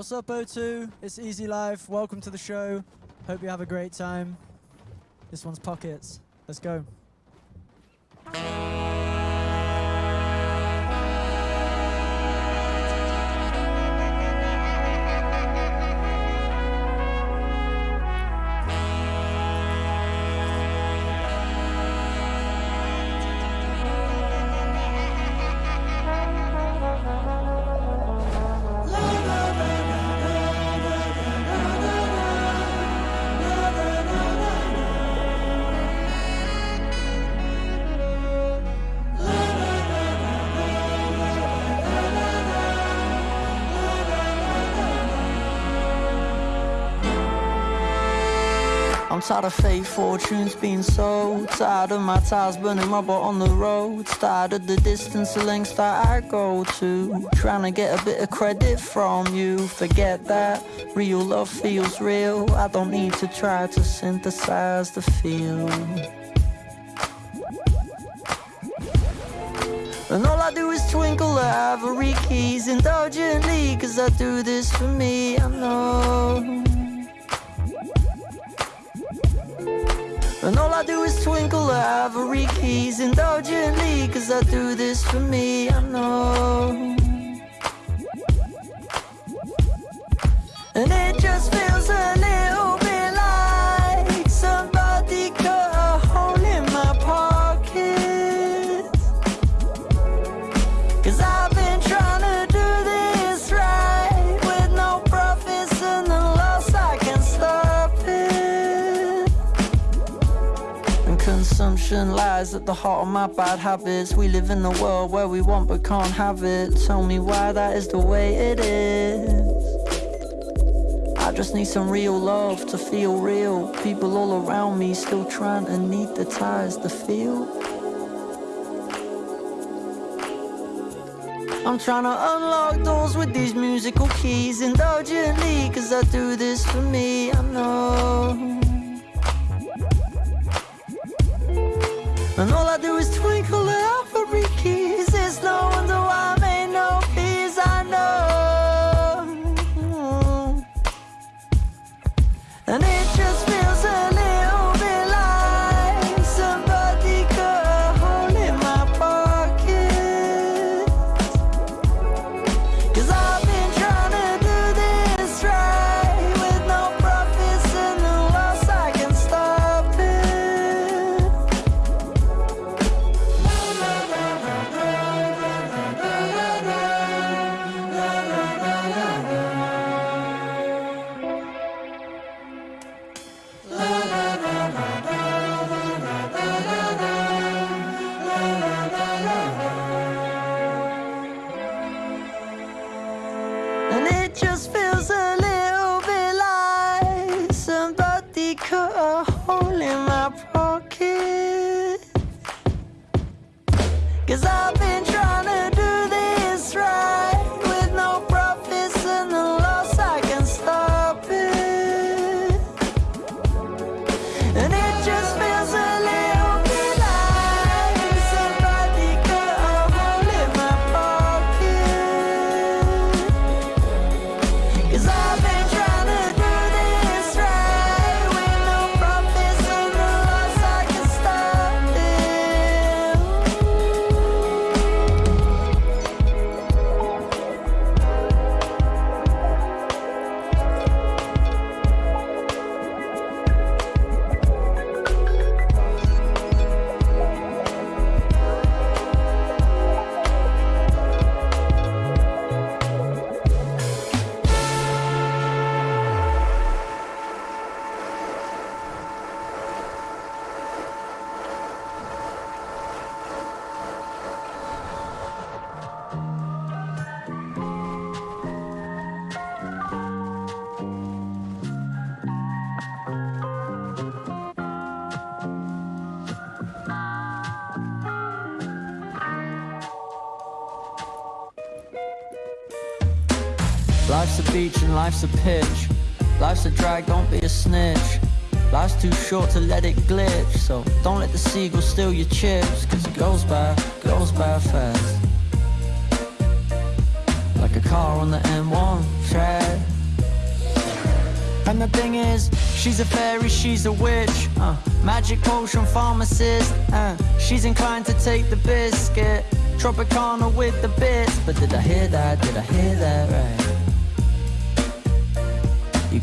What's up, O2? It's Easy Life. Welcome to the show. Hope you have a great time. This one's Pockets. Let's go. I'm tired of fake fortunes being sold. Tired of my tires burning rubber on the road. Tired of the distance, the lengths that I go to. Trying to get a bit of credit from you. Forget that, real love feels real. I don't need to try to synthesize the feel. And all I do is twinkle the ivory keys indulgently. Cause I do this for me, I know And all I do is twinkle ivory keys indulgently Cause I do this for me, I know. And it just feels a little consumption lies at the heart of my bad habits. We live in a world where we want but can't have it. Tell me why that is the way it is. I just need some real love to feel real. People all around me still trying to need the ties to feel. I'm trying to unlock doors with these musical keys. Indulgently, cause I do this for me, I know And all I do is twinkle the ivory keys. It's no wonder why I made no peace, I know. And it just feels And life's a pitch. Life's a drag, don't be a snitch. Life's too short to let it glitch. So don't let the seagull steal your chips. Cause it goes by, goes by fast. Like like a car on the M1 track. And the thing is, she's a fairy, she's a witch. Uh, magic potion pharmacist. Uh, she's inclined to take the biscuit. Tropicana with the bits. But did I hear that? Did I hear that right?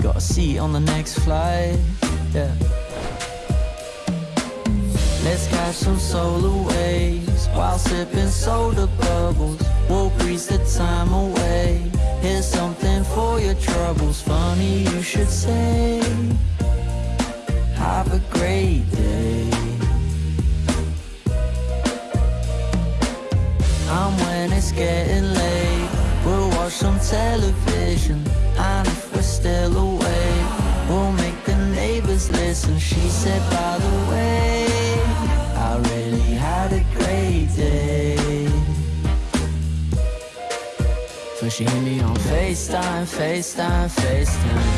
Got a seat on the next flight. Yeah. Let's catch some solar waves while sipping soda bubbles. We'll breeze the time away. Here's something for your troubles. Funny you should say. Have a great day. And when it's getting late, we'll watch some television. We're still awake, we'll make the neighbors listen. She said, by the way, I really had a great day. So she hit me on FaceTime, FaceTime, FaceTime.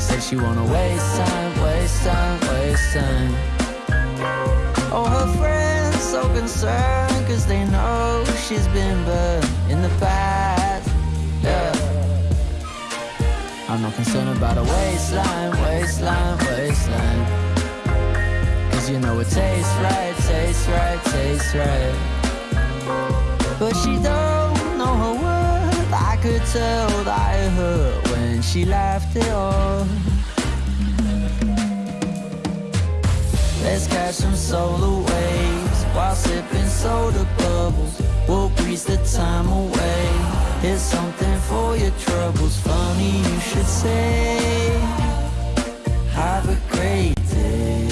Said she wanna waste time, waste time, waste time. Oh, her friends so concerned, cause they know she's been burned in the past. Concerned about a waistline, waistline, waistline. Cause you know it tastes right, tastes right, tastes right. But she don't know her worth. I could tell that it hurt when she laughed it off. Let's catch some solar waves while sipping soda bubbles. We'll breeze the time away. Here's something for your troubles. Funny you should say. Have a great day.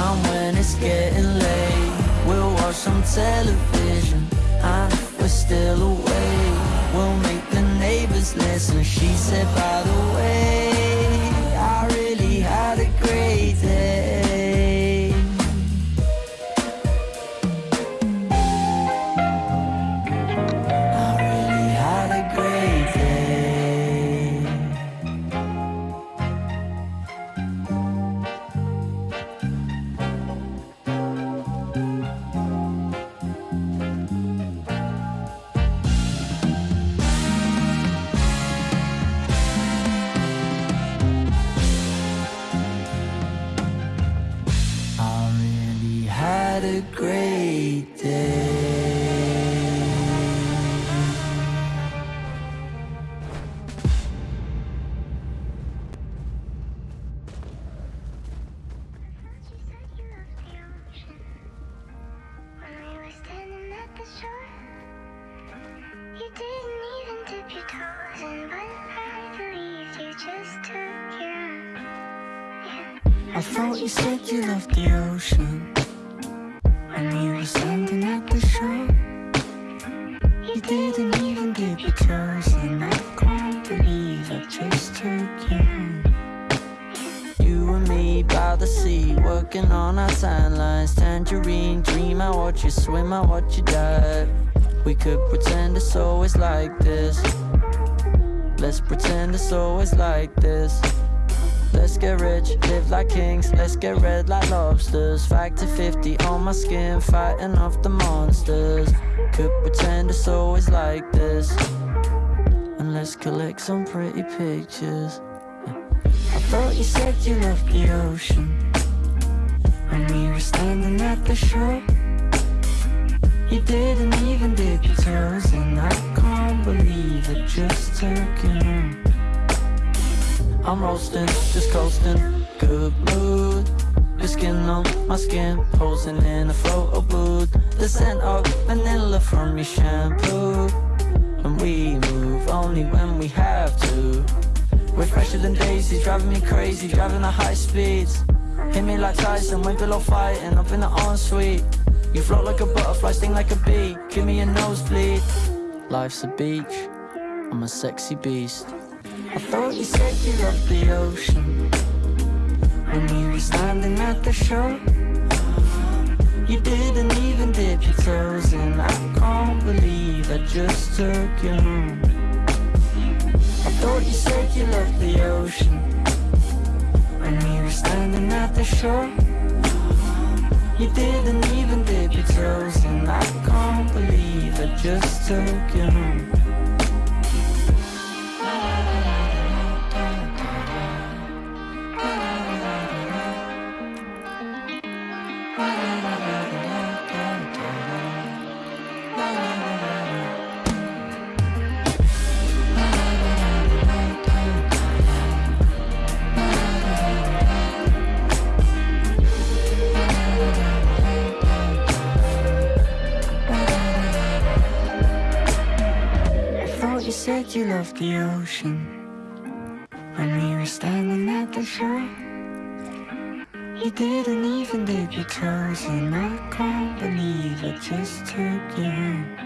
And when it's getting late, we'll watch some television. And if we're still awake, we'll make the neighbors listen. She said, by the way, had a great sea, working on our tan lines. Tangerine dream, I watch you swim, I watch you dive. We could pretend it's always like this. Let's pretend it's always like this. Let's get rich, live like kings, let's get red like lobsters. Factor 50 on my skin, fighting off the monsters. Could pretend it's always like this. And let's collect some pretty pictures. I thought you said you loved the ocean When we were standing at the shore. You didn't even dip your toes And I can't believe it just took you home. I'm roasting, just coasting, good mood. Your skin on my skin, posing in a photo booth The scent of vanilla from your shampoo. And we move only when we have to. We're fresher than daisies, driving me crazy, driving at high speeds. Hit me like Tyson, when below fighting, up in the ensuite. You float like a butterfly, sting like a bee, give me a nosebleed. Life's a beach, I'm a sexy beast. I thought you said you loved the ocean when you were standing at the shore. You didn't even dip your toes in. I can't believe I just took you home. I thought you said you loved the ocean The shore You didn't even dip your toes And I can't believe I just took you home loved the ocean. When we were standing at the shore You didn't even dip your toes And I can't believe I just took you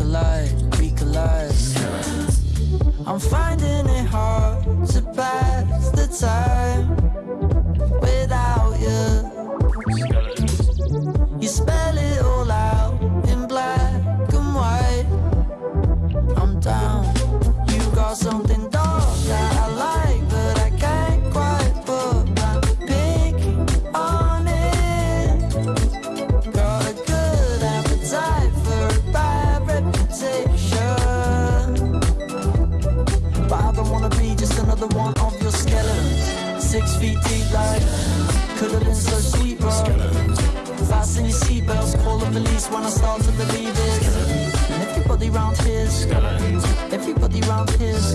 collide believe it. And everybody round here's everybody round here's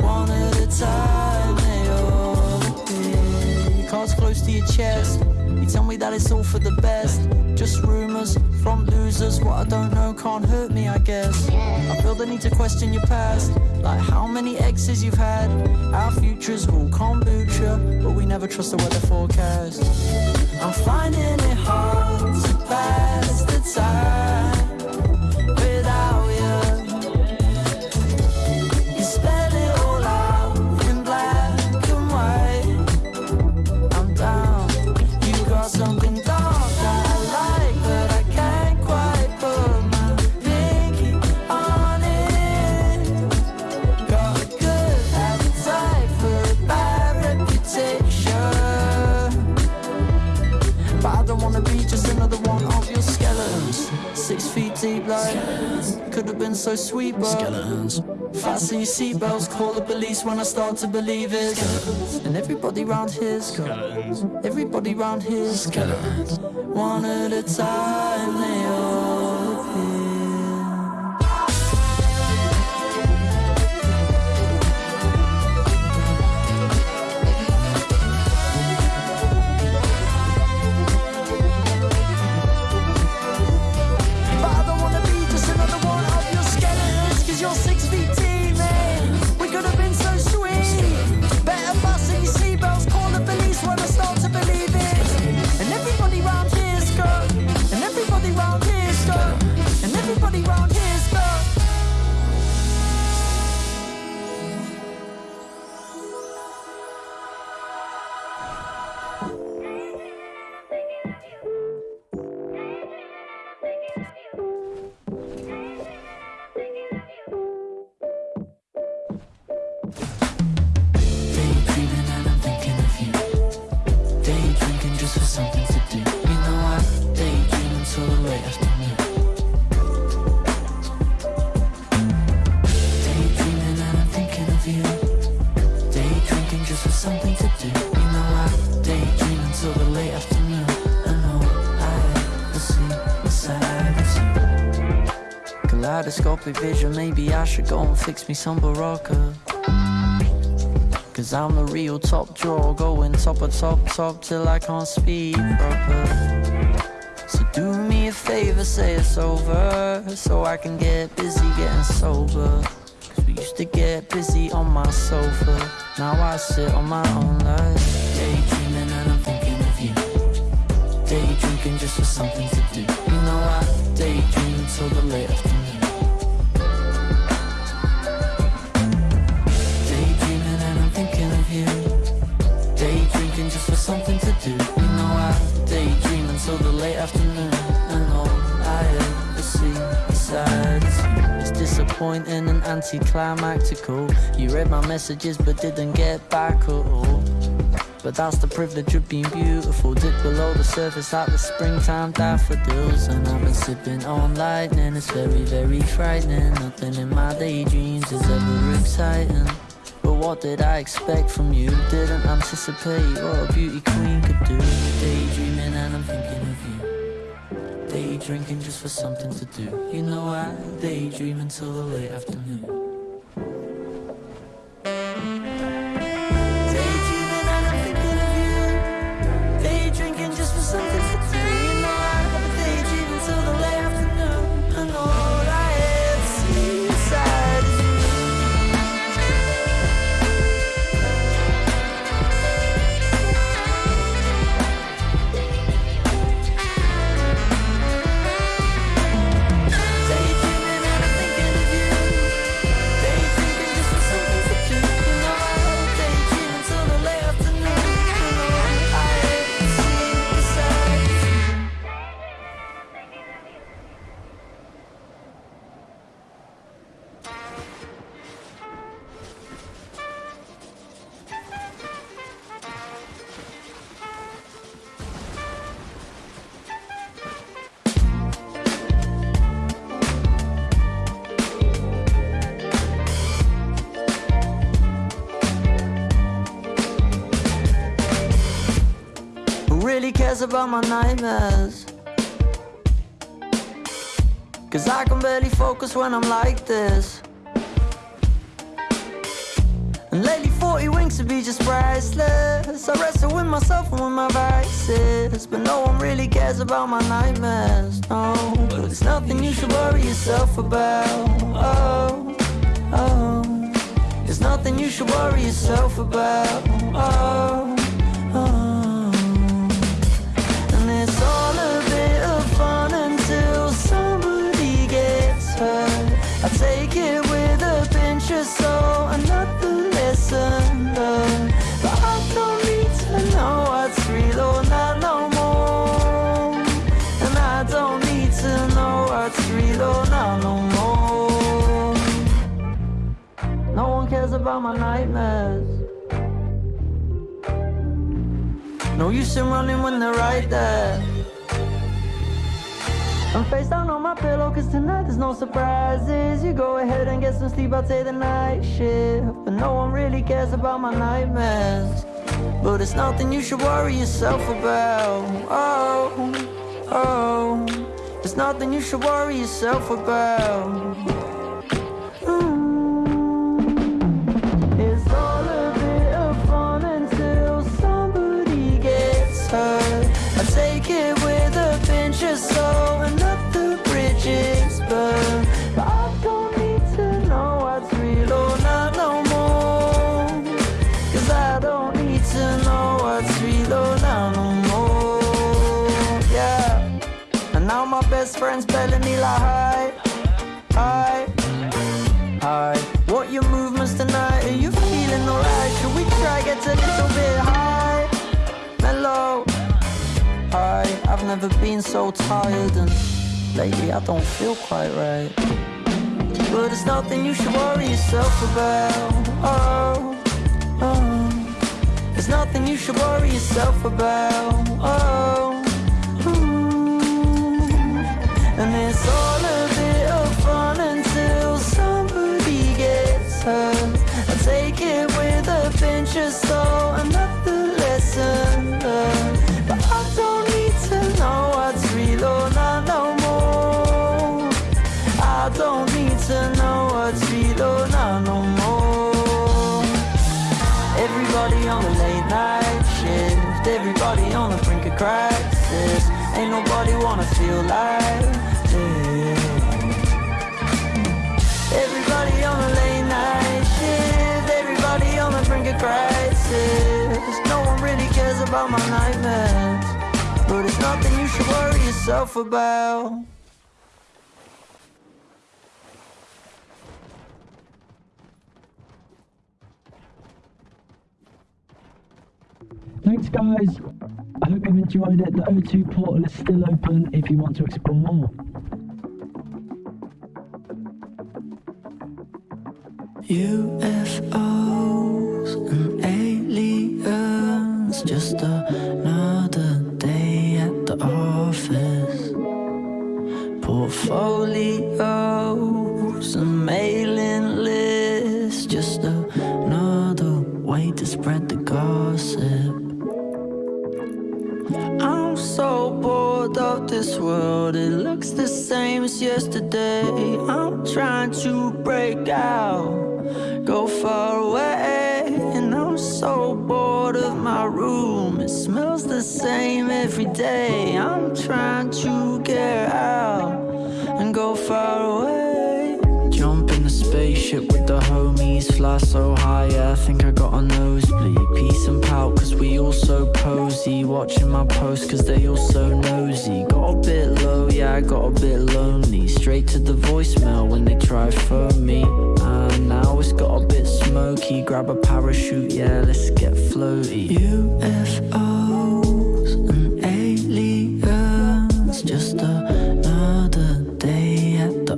one at a time. They all appear. Cards close to your chest. You tell me that it's all for the best. Just rumors from losers. What I don't know can't hurt me, I guess. I feel the need to question your past. Like how many exes you've had. Our futures all kombucha, but we never trust the weather forecast. I'm finding it hard to sweet, but skeletons. Fasten your seatbelts, call the police when I start to believe it. And everybody round here's skeletons. Everybody round here's skeletons. One at a time, they all You know I daydream until the late afternoon Daydreaming and I'm thinking of you. Daydrinking just for something to do. You know I daydream until the late afternoon. I know I will see the side of you. Kaleidoscopic vision, maybe I should go and fix me some Berocca Cause I'm the real top drawer Going top of top top till I can't speak proper So do me a favor, say it's over So I can get busy getting sober Cause we used to get busy on my sofa Now I sit on my own life, daydreaming and I'm thinking of you. Day drinking just for something to do. You know I daydream until the late afternoon. It's disappointing and anticlimactical. You read my messages but didn't get back at all. But that's the privilege of being beautiful. Dip below the surface like the springtime daffodils. And I've been sipping on lightning. It's very, very frightening. Nothing in my daydreams is ever exciting. But what did I expect from you? Didn't anticipate what a beauty queen could do. Daydreaming and I'm thinking of you. Day drinking just for something to do. You know I daydream until the late afternoon. About my nightmares? Cause I can barely focus when I'm like this. And lately 40 winks would be just priceless. I wrestle with myself and with my vices. But no one really cares about my nightmares, no. But it's nothing you should worry yourself about. Oh, oh. It's nothing you should worry yourself about. Oh. About my nightmares. No use in running when they're right there. I'm face down on my pillow cause tonight there's no surprises. You go ahead and get some sleep, I'll take the night shift. But no one really cares about my nightmares. But it's nothing you should worry yourself about. Oh, oh. It's nothing you should worry yourself about best friend's belling me like hi, hi. Hi, what your movements tonight? Are you feeling alright? Should we try get a little bit high? Mellow. Hi, I've never been so tired and lately I don't feel quite right. But it's nothing you should worry yourself about. Oh, oh. There's nothing you should worry yourself about. Oh, and it's all about my nightmares. But it's nothing you should worry yourself about. Thanks, guys. I hope you've enjoyed it. The O2 portal is still open if you want to explore more. UFOs yesterday. I'm trying to break out go far away. And I'm so bored of my room. It smells the same every day. I'm trying to get out and go far away. The homies, fly so high. Yeah, I think I got a nosebleed. Peace and pout, cause we all so posy. Watching my posts, cause they all so nosy. Got a bit low, yeah, I got a bit lonely. Straight to the voicemail when they try for me. And now it's got a bit smoky. Grab a parachute, yeah, let's get floaty. UFOs and aliens, just another day at the